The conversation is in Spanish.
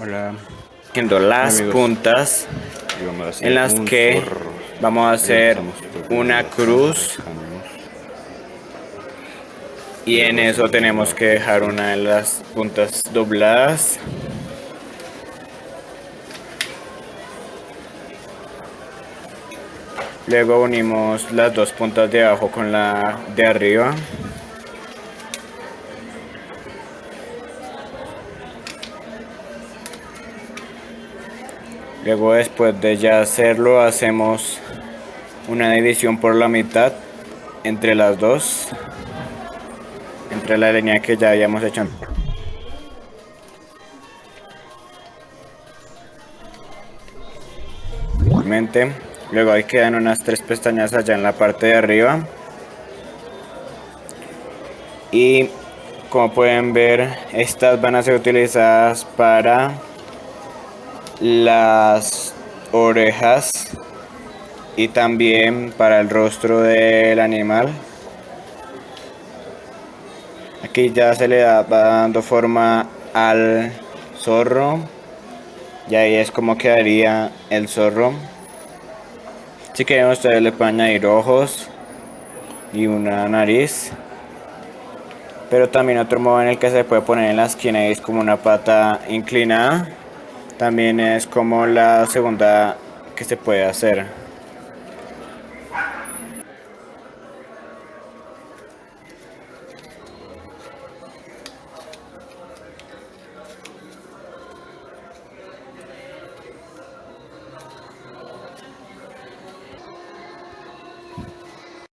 Hola. haciendo las Amigos. puntas en las que vamos a hacer una cruz y en eso tenemos que dejar una de las puntas dobladas. Luego unimos las dos puntas de abajo con la de arriba. Luego después de ya hacerlo hacemos una división por la mitad entre las dos. Entre la línea que ya habíamos hecho. Luego ahí quedan unas tres pestañas allá en la parte de arriba. Y como pueden ver, estas van a ser utilizadas para las orejas y también para el rostro del animal. Aquí ya se le va dando forma al zorro y ahí es como quedaría el zorro. Si quieren ustedes le pueden añadir ojos y una nariz. Pero también otro modo en el que se puede poner en la esquina es como una pata inclinada. También es como la segunda que se puede hacer.